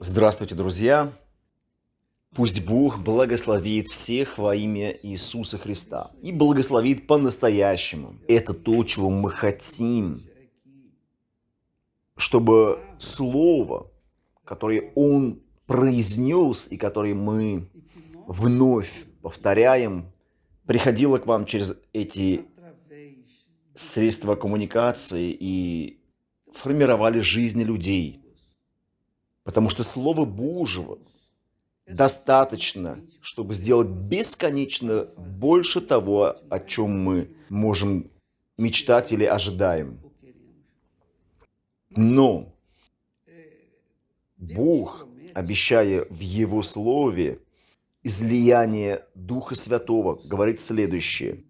Здравствуйте, друзья! Пусть Бог благословит всех во имя Иисуса Христа. И благословит по-настоящему. Это то, чего мы хотим. Чтобы Слово, которое Он произнес и которое мы вновь повторяем, приходило к вам через эти средства коммуникации и формировали жизни людей – Потому что Слово Божьего достаточно, чтобы сделать бесконечно больше того, о чем мы можем мечтать или ожидаем. Но Бог, обещая в Его Слове излияние Духа Святого, говорит следующее.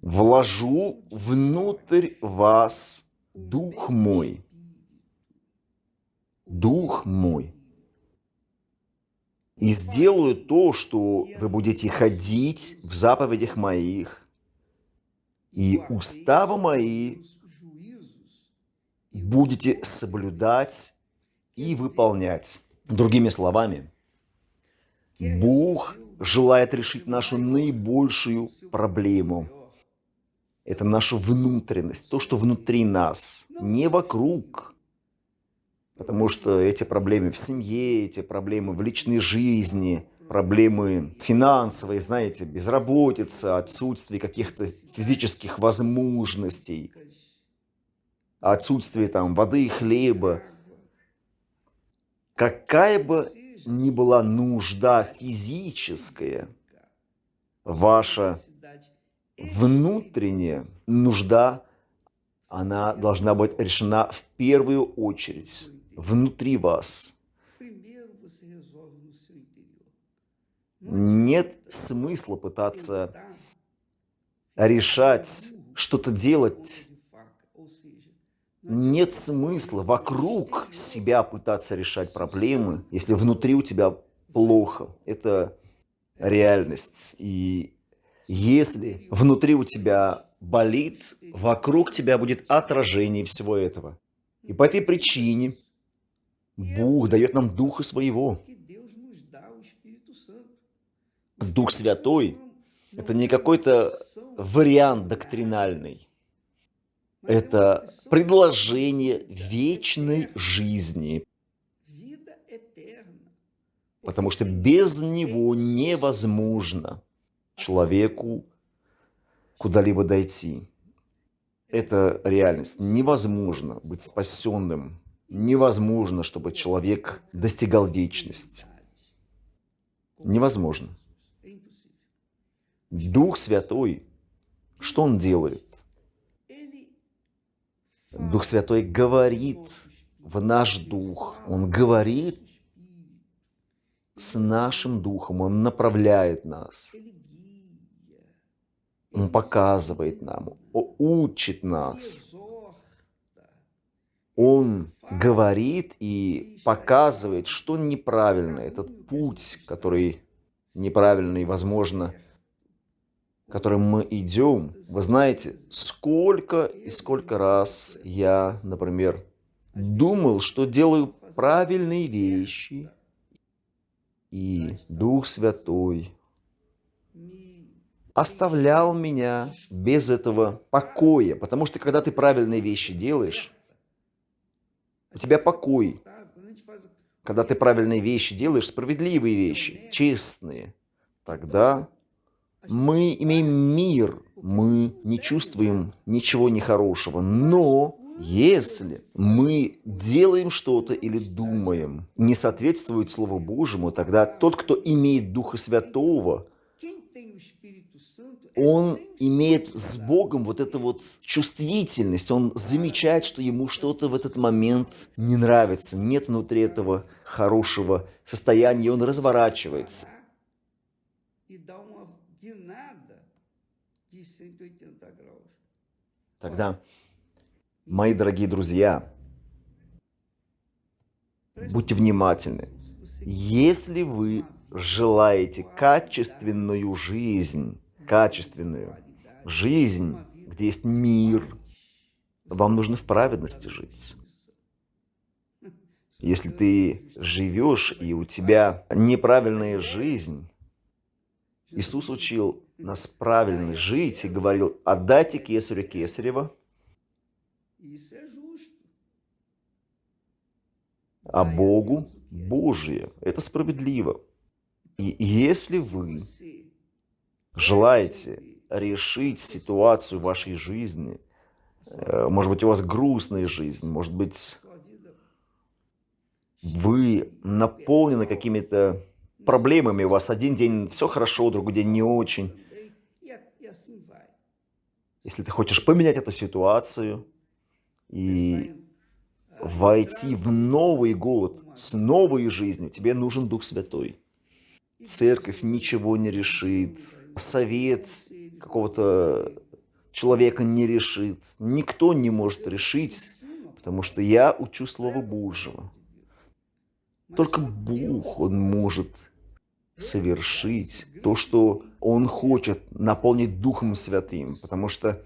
«Вложу внутрь вас Дух мой, Дух мой. И сделаю то, что вы будете ходить в заповедях моих, и уставы мои будете соблюдать и выполнять. Другими словами, Бог желает решить нашу наибольшую проблему. Это наша внутренность, то, что внутри нас, не вокруг. Потому что эти проблемы в семье, эти проблемы в личной жизни, проблемы финансовые, знаете, безработица, отсутствие каких-то физических возможностей, отсутствие там воды и хлеба. Какая бы ни была нужда физическая, ваша внутренняя нужда, она должна быть решена в первую очередь внутри вас. Нет смысла пытаться решать, что-то делать. Нет смысла вокруг себя пытаться решать проблемы, если внутри у тебя плохо. Это реальность. И если внутри у тебя болит, вокруг тебя будет отражение всего этого. И по этой причине Бог дает нам Духа Своего. Дух Святой – это не какой-то вариант доктринальный. Это предложение вечной жизни. Потому что без него невозможно человеку куда-либо дойти. Это реальность. Невозможно быть спасенным Невозможно, чтобы человек достигал вечности. Невозможно. Дух Святой, что Он делает? Дух Святой говорит в наш дух. Он говорит с нашим духом. Он направляет нас. Он показывает нам, учит нас. Он говорит и показывает, что неправильно. Этот путь, который неправильный, возможно, которым мы идем. Вы знаете, сколько и сколько раз я, например, думал, что делаю правильные вещи, и Дух Святой оставлял меня без этого покоя. Потому что когда ты правильные вещи делаешь, у тебя покой. Когда ты правильные вещи делаешь, справедливые вещи, честные, тогда мы имеем мир, мы не чувствуем ничего нехорошего. Но если мы делаем что-то или думаем, не соответствует Слову Божьему, тогда тот, кто имеет Духа Святого, он имеет с Богом вот эту вот чувствительность, он замечает, что ему что-то в этот момент не нравится, нет внутри этого хорошего состояния, и он разворачивается. Тогда, мои дорогие друзья, будьте внимательны. Если вы желаете качественную жизнь, качественную жизнь, где есть мир. Вам нужно в праведности жить. Если ты живешь, и у тебя неправильная жизнь, Иисус учил нас правильно жить и говорил, отдайте кесарю кесарева, а Богу Божие. Это справедливо. И если вы желаете решить ситуацию в вашей жизни, э, может быть, у вас грустная жизнь, может быть, вы наполнены какими-то проблемами, у вас один день все хорошо, другой день не очень. Если ты хочешь поменять эту ситуацию и войти в Новый год с новой жизнью, тебе нужен Дух Святой. Церковь ничего не решит, совет какого-то человека не решит, никто не может решить, потому что я учу Слово Божьего. Только Бог, Он может совершить то, что Он хочет наполнить Духом Святым. Потому что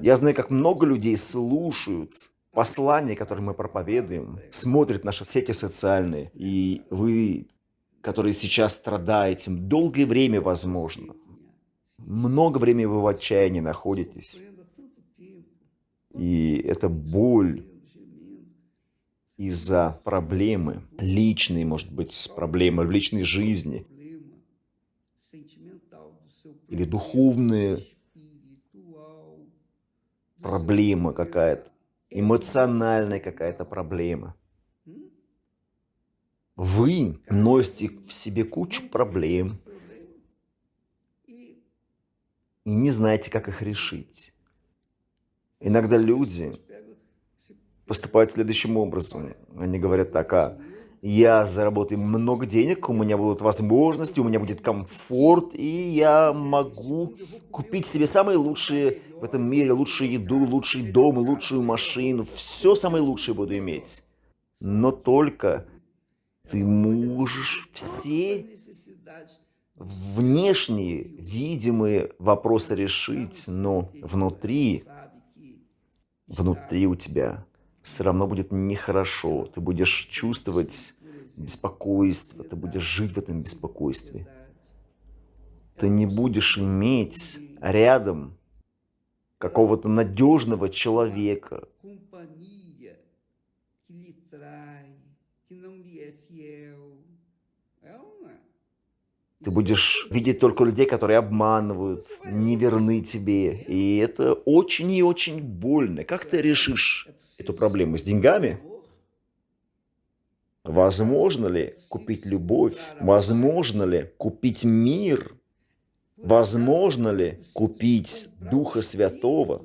я знаю, как много людей слушают послания, которые мы проповедуем, смотрят наши сети социальные, и вы, которые сейчас страдаете, долгое время, возможно, много времени вы в отчаянии находитесь, и это боль, из-за проблемы, личной, может быть, проблемы в личной жизни, или духовные проблема какая-то, эмоциональная какая-то проблема. Вы носите в себе кучу проблем и не знаете, как их решить. Иногда люди поступают следующим образом. Они говорят так, а я заработаю много денег, у меня будут возможности, у меня будет комфорт, и я могу купить себе самые лучшие в этом мире, лучшую еду, лучший дом, лучшую машину, все самое лучшее буду иметь. Но только ты можешь все внешние, видимые вопросы решить, но внутри, внутри у тебя все равно будет нехорошо. Ты будешь чувствовать беспокойство, ты будешь жить в этом беспокойстве. Ты не будешь иметь рядом какого-то надежного человека, Ты будешь видеть только людей, которые обманывают, не верны тебе. И это очень и очень больно. Как ты решишь эту проблему с деньгами? Возможно ли купить любовь? Возможно ли купить мир? Возможно ли купить Духа Святого?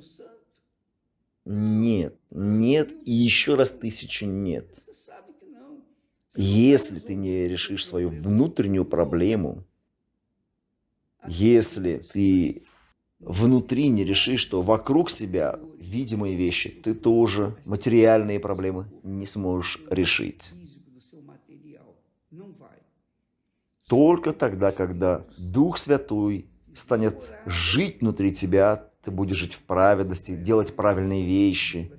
Нет, нет и еще раз тысячу нет. Если ты не решишь свою внутреннюю проблему, если ты внутри не решишь, что вокруг себя видимые вещи, ты тоже материальные проблемы не сможешь решить. Только тогда, когда Дух Святой станет жить внутри тебя, ты будешь жить в праведности, делать правильные вещи.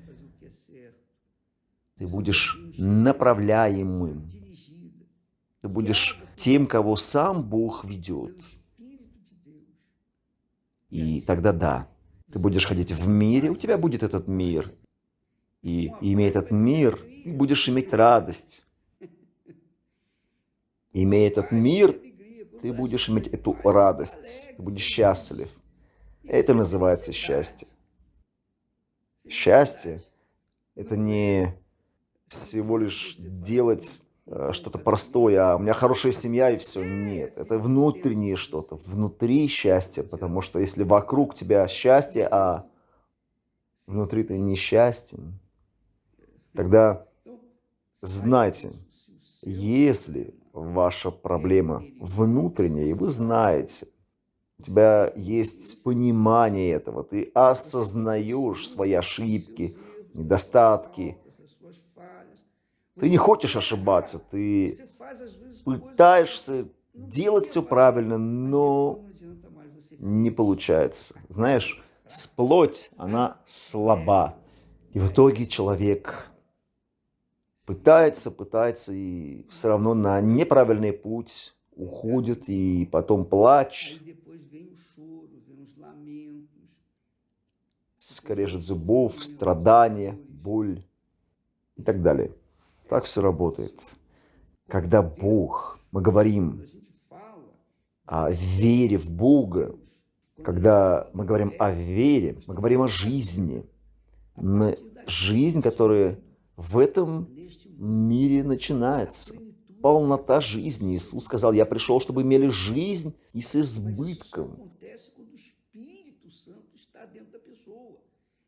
Ты будешь направляемым. Ты будешь тем, кого сам Бог ведет. И тогда да, ты будешь ходить в мире, у тебя будет этот мир. И имея этот мир, ты будешь иметь радость. Имея этот мир, ты будешь иметь эту радость, ты будешь счастлив. Это называется счастье. Счастье – это не всего лишь делать Э, что-то простое, а у меня хорошая семья и все. Нет, это внутреннее что-то, внутри счастье, потому что если вокруг тебя счастье, а внутри ты несчастен, тогда знайте, если ваша проблема внутренняя, и вы знаете, у тебя есть понимание этого, ты осознаешь свои ошибки, недостатки, ты не хочешь ошибаться, ты пытаешься делать все правильно, но не получается. Знаешь, плоть, она слаба. И в итоге человек пытается, пытается и все равно на неправильный путь уходит и потом плач, скрежет зубов, страдания, боль и так далее. Так все работает. Когда Бог, мы говорим о вере в Бога, когда мы говорим о вере, мы говорим о жизни, жизнь, которая в этом мире начинается. Полнота жизни. Иисус сказал, я пришел, чтобы имели жизнь и с избытком.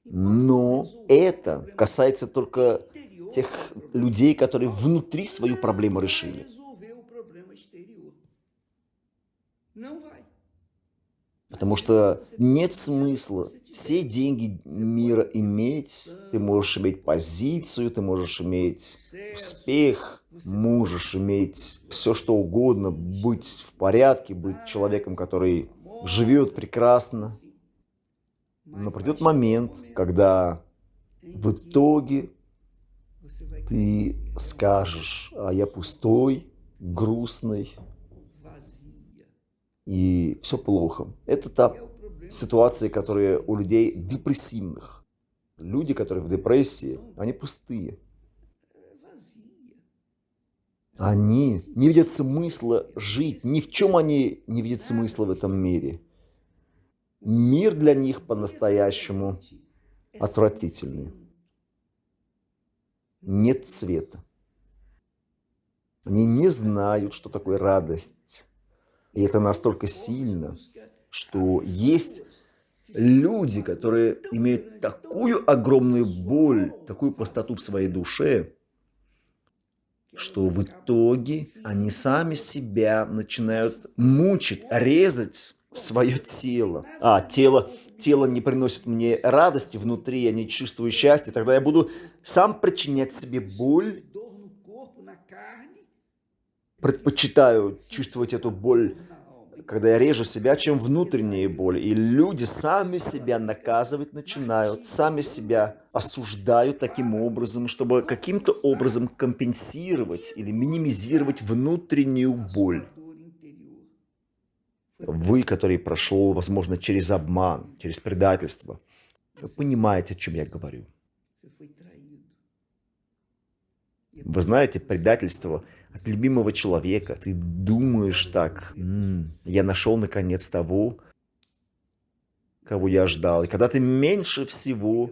Но это касается только тех людей, которые внутри свою проблему решили. Потому что нет смысла все деньги мира иметь. Ты можешь иметь позицию, ты можешь иметь успех, можешь иметь все что угодно, быть в порядке, быть человеком, который живет прекрасно. Но придет момент, когда в итоге ты скажешь, а я пустой, грустный, и все плохо. Это та ситуация, которая у людей депрессивных. Люди, которые в депрессии, они пустые. Они не видят смысла жить, ни в чем они не видят смысла в этом мире. Мир для них по-настоящему отвратительный. Нет цвета. Они не знают, что такое радость. И это настолько сильно, что есть люди, которые имеют такую огромную боль, такую пустоту в своей душе, что в итоге они сами себя начинают мучить, резать свое тело. А, тело, тело не приносит мне радости внутри, я не чувствую счастья, тогда я буду сам причинять себе боль, предпочитаю чувствовать эту боль, когда я режу себя, чем внутренние боли. И люди сами себя наказывать начинают, сами себя осуждают таким образом, чтобы каким-то образом компенсировать или минимизировать внутреннюю боль. Вы, который прошел, возможно, через обман, через предательство, вы понимаете, о чем я говорю. Вы знаете, предательство от любимого человека. Ты думаешь так, М -м, я нашел наконец того, кого я ждал. И когда ты меньше всего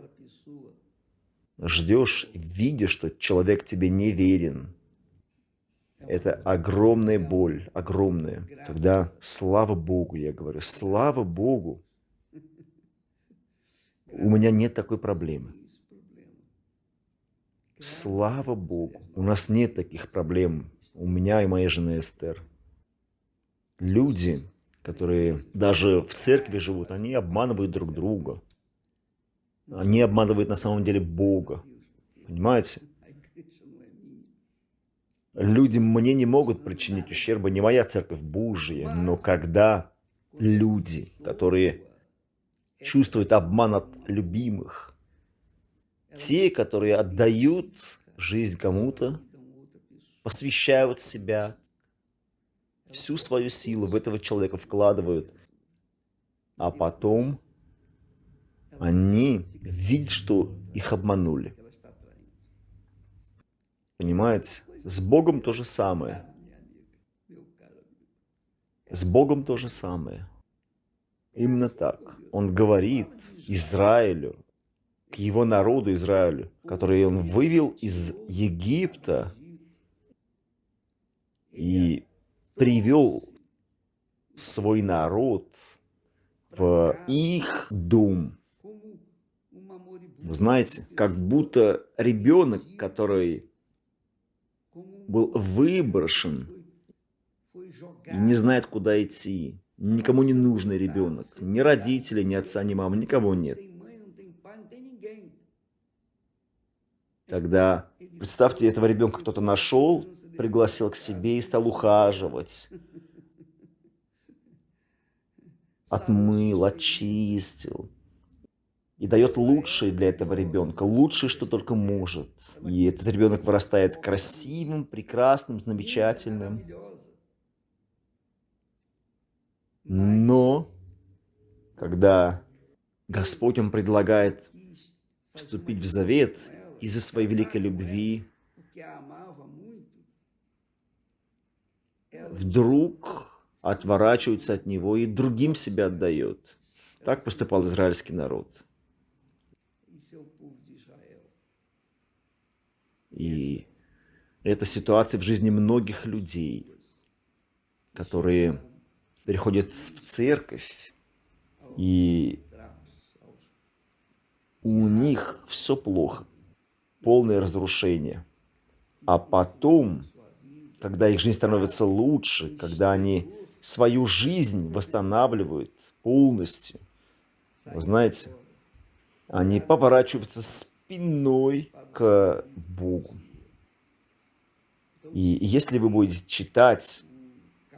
ждешь, видишь, что человек тебе не верен, это огромная боль, огромная. Тогда слава Богу, я говорю, слава Богу. У меня нет такой проблемы. Слава Богу, у нас нет таких проблем, у меня и моей жены Эстер. Люди, которые даже в церкви живут, они обманывают друг друга. Они обманывают на самом деле Бога. Понимаете? Люди мне не могут причинить ущерба, не моя церковь Божья, но когда люди, которые чувствуют обман от любимых, те, которые отдают жизнь кому-то, посвящают себя, всю свою силу в этого человека вкладывают, а потом они видят, что их обманули. Понимаете? С Богом то же самое. С Богом то же самое. Именно так. Он говорит Израилю, к его народу Израилю, который он вывел из Египта и привел свой народ в их дом. Вы знаете, как будто ребенок, который был выброшен и не знает, куда идти. Никому не нужный ребенок. Ни родителей, ни отца, ни мамы, никого нет. Тогда, представьте, этого ребенка кто-то нашел, пригласил к себе и стал ухаживать. Отмыл, очистил. И дает лучшее для этого ребенка, лучшее, что только может. И этот ребенок вырастает красивым, прекрасным, замечательным. Но, когда Господь, Он предлагает вступить в завет из-за своей великой любви, вдруг отворачивается от Него и другим себя отдает. Так поступал израильский народ. И это ситуация в жизни многих людей, которые приходят в церковь, и у них все плохо, полное разрушение. А потом, когда их жизнь становится лучше, когда они свою жизнь восстанавливают полностью, вы знаете, они поворачиваются спиной к Богу. И если вы будете читать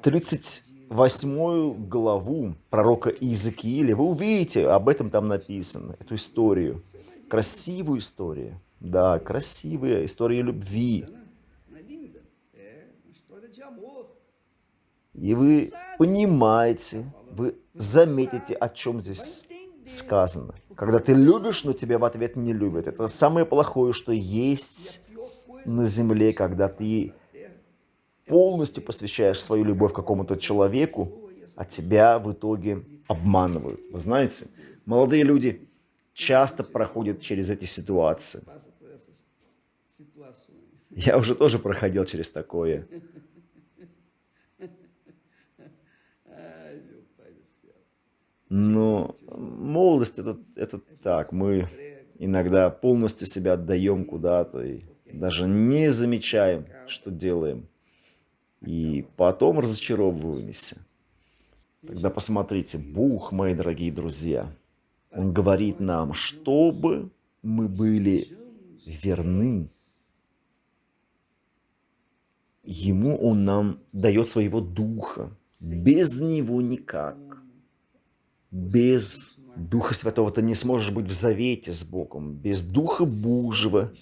38 главу пророка Иезекииля, вы увидите, об этом там написано, эту историю. Красивую историю. Да, красивая история любви. И вы понимаете, вы заметите, о чем здесь сказано. Когда ты любишь, но тебя в ответ не любят. Это самое плохое, что есть на земле, когда ты полностью посвящаешь свою любовь какому-то человеку, а тебя в итоге обманывают. Вы знаете, молодые люди часто проходят через эти ситуации. Я уже тоже проходил через такое. Но молодость это, это так, мы иногда полностью себя отдаем куда-то и даже не замечаем, что делаем. И потом разочаровываемся. Тогда посмотрите, Бог, мои дорогие друзья, Он говорит нам, чтобы мы были верны. Ему Он нам дает своего Духа. Без Него никак без Духа Святого ты не сможешь быть в завете с Богом. Без Духа Божьего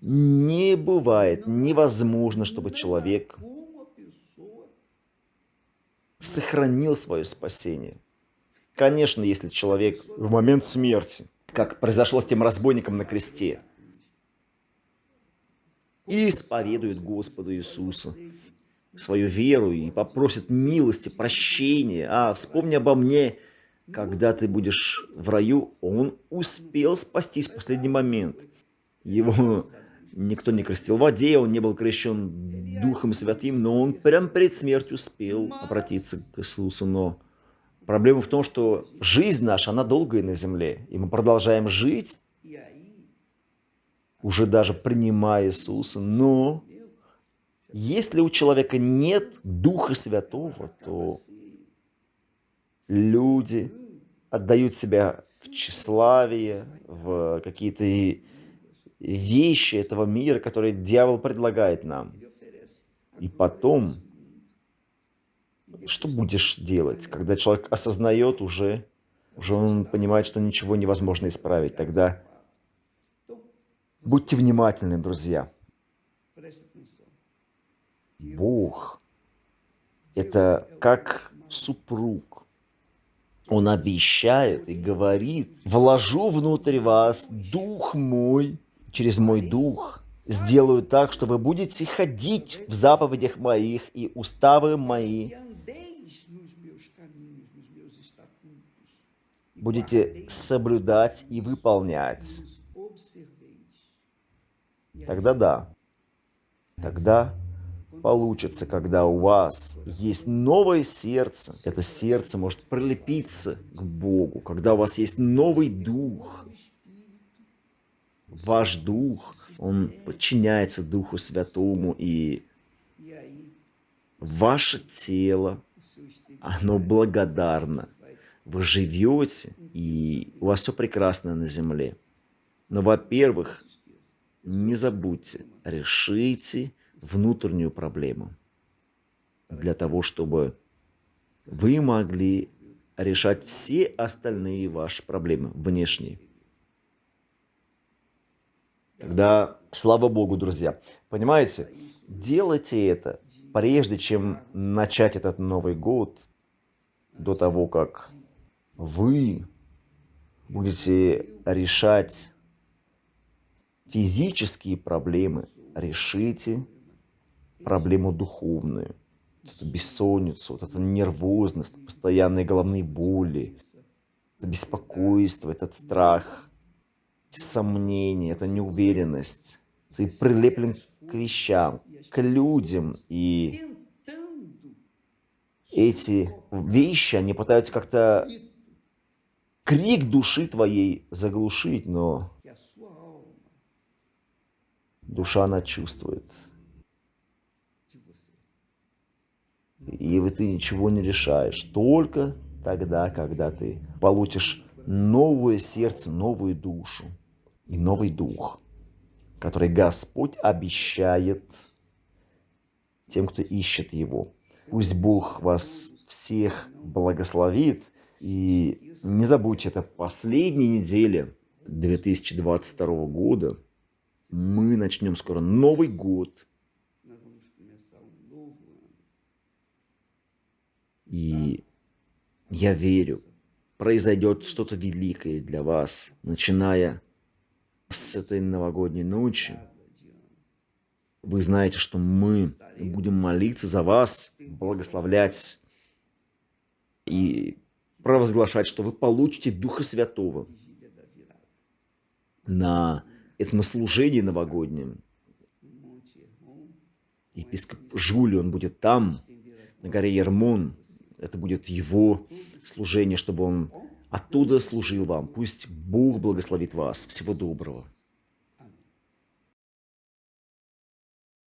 не бывает, невозможно, чтобы человек сохранил свое спасение. Конечно, если человек в момент смерти, как произошло с тем разбойником на кресте, исповедует Господа Иисуса, свою веру и попросит милости, прощения, а вспомни обо мне, когда ты будешь в раю, он успел спастись в последний момент. Его никто не крестил в воде, он не был крещен Духом Святым, но он прям перед смертью успел обратиться к Иисусу. Но проблема в том, что жизнь наша, она долгая на земле, и мы продолжаем жить, уже даже принимая Иисуса, но если у человека нет Духа Святого, то люди отдают себя в тщеславие, в какие-то вещи этого мира, которые дьявол предлагает нам. И потом, что будешь делать, когда человек осознает уже, уже он понимает, что ничего невозможно исправить, тогда будьте внимательны, друзья. Бог – это как супруг, он обещает и говорит, вложу внутрь вас дух мой, через мой дух сделаю так, что вы будете ходить в заповедях моих и уставы мои. Будете соблюдать и выполнять. Тогда да. Тогда получится, когда у вас есть новое сердце. Это сердце может прилепиться к Богу, когда у вас есть новый дух. Ваш дух, он подчиняется Духу Святому, и ваше тело, оно благодарно. Вы живете, и у вас все прекрасно на земле. Но, во-первых, не забудьте, решите внутреннюю проблему, для того, чтобы вы могли решать все остальные ваши проблемы внешние. Тогда слава Богу, друзья. Понимаете, делайте это, прежде чем начать этот Новый год, до того, как вы будете решать физические проблемы, решите проблему духовную. Вот эту бессонницу, вот эту нервозность, постоянные головные боли, это беспокойство, этот страх, сомнения, эта неуверенность. Ты прилеплен к вещам, к людям, и эти вещи, они пытаются как-то крик души твоей заглушить, но душа она чувствует. И ты ничего не решаешь, только тогда, когда ты получишь новое сердце, новую душу и новый дух, который Господь обещает тем, кто ищет Его. Пусть Бог вас всех благословит. И не забудьте, это последняя неделя 2022 года. Мы начнем скоро Новый год. И я верю, произойдет что-то великое для вас, начиная с этой новогодней ночи. Вы знаете, что мы будем молиться за вас, благословлять и провозглашать, что вы получите Духа Святого на этом служении новогоднем. Епископ Жули, он будет там, на горе Ермон. Это будет его служение, чтобы он оттуда служил вам. Пусть Бог благословит вас. Всего доброго.